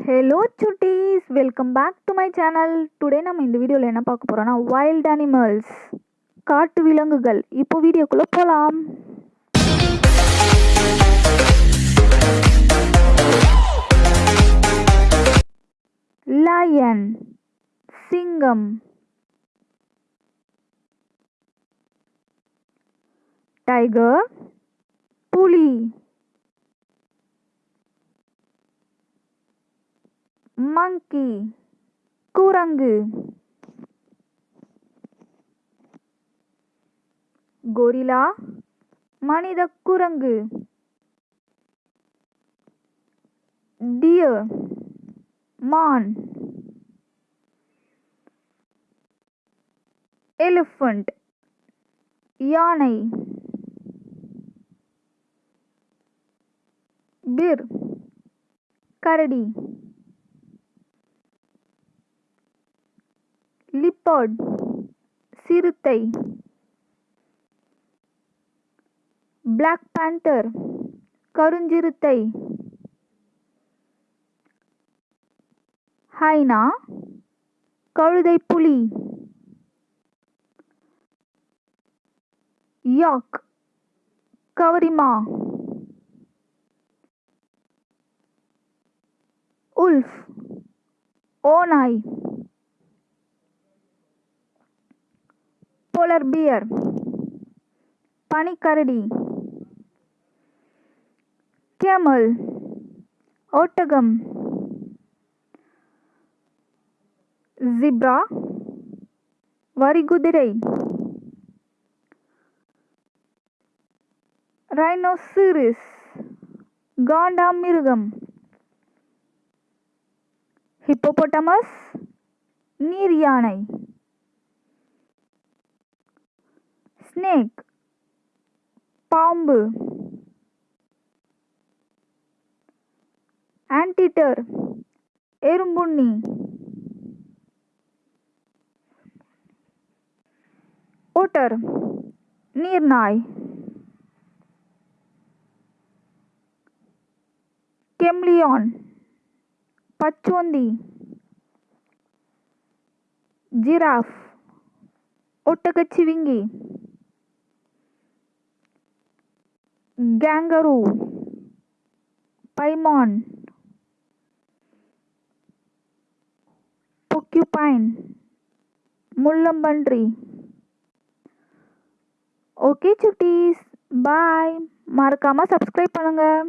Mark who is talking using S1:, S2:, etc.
S1: Hello Chutties welcome back to my channel today நம்ம இந்த வீடியோவில் என்ன பார்க்க போகிறோன்னா வைல்ட் அனிமல்ஸ் காட்டு விலங்குகள். இப்போ வீடியோக்குள்ளே போகலாம் லயன் சிங்கம் டைகர் புலி. மங்கி குரங்கு கொரிலா மனித குரங்கு டிய மான் எலிஃபண்ட் யானை பிர் கரடி பேர்ட் சிறுத்தை. Black panther கருஞ்சிறுத்தை. ஹைனா கழுதை புலி. யாக் கவரிமா. உல்ஃப் ஓநாய். போலர் பியர் பனிக்கரடி கேமல் ஒட்டகம் ஜிப்ரா வரிகுதிரை ரைனோசிரிஸ் காண்டாமிருகம் ஹிப்போபொட்டமஸ் நீர் யானை. ஸ்னேக் பாம்பு ஆன்டிட்டர் எறும்புண்ணி ஓட்டர் நீர்நாய் கெம்லியான் பச்சோந்தி ஜிராஃப் ஒட்டகச்சிவிங்கி கேங்கரு பைமான் பொக்யூபைன் முள்ளம்பன்றி ஓகே சுட்டீஸ் பாய் மறக்காமல் சப்ஸ்கிரைப் பண்ணுங்கள்